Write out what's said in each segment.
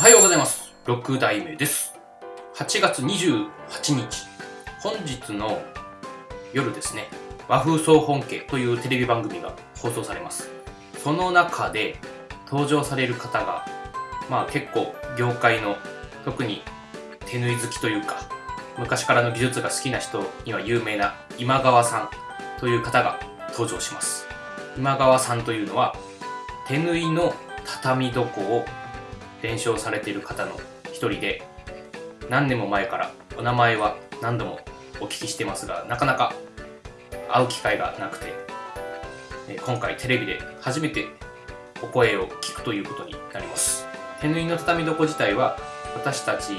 おはようございます。6代目です。8月28日、本日の夜ですね、和風総本家というテレビ番組が放送されます。その中で登場される方が、まあ結構業界の特に手縫い好きというか、昔からの技術が好きな人には有名な今川さんという方が登場します。今川さんというのは手縫いの畳床を伝承されている方の一人で何年も前からお名前は何度もお聞きしてますがなかなか会う機会がなくて今回テレビで初めてお声を聞くということになります。手縫いの畳床自体は私たち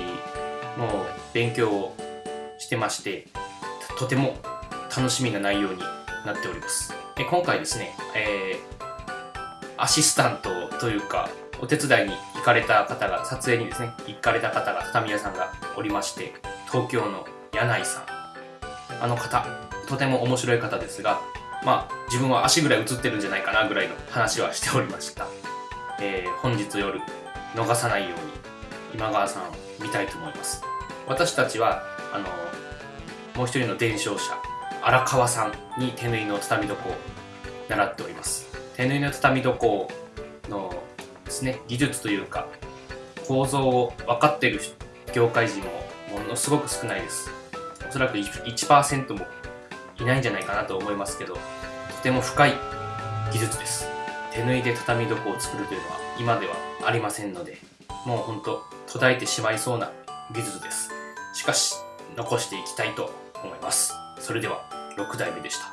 も勉強をしてましてとても楽しみな内容になっております。今回ですね、えーアシスタントというかお手伝いに行かれた方が撮影にですね行かれた方が畳屋さんがおりまして東京の柳井さん。あの方とても面白い方ですがまあ自分は足ぐらい映ってるんじゃないかなぐらいの話はしておりました、えー本日夜逃さないように今川さんを見たいと思います。私たちはあのもう一人の伝承者荒川さんに手縫いの畳床を習っております。手縫いの畳床のですね技術というか構造を分かっている業界人もものすごく少ないです。おそらく 1%, もいないんじゃないかなと思いますけどとても深い技術です。手縫いで畳床を作るというのは今ではありませんのでもうほんと途絶えてしまいそうな技術です。しかし残していきたいと思います。それでは6代目でした。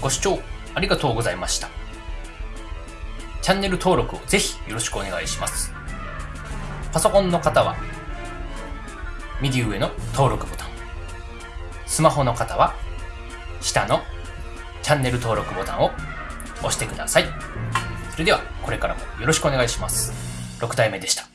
ご視聴ありがとうございました。チャンネル登録をぜひよろしくお願いします。パソコンの方は右上の登録ボタン。スマホの方は下のチャンネル登録ボタンを押してください。それではこれからもよろしくお願いします。6代目でした。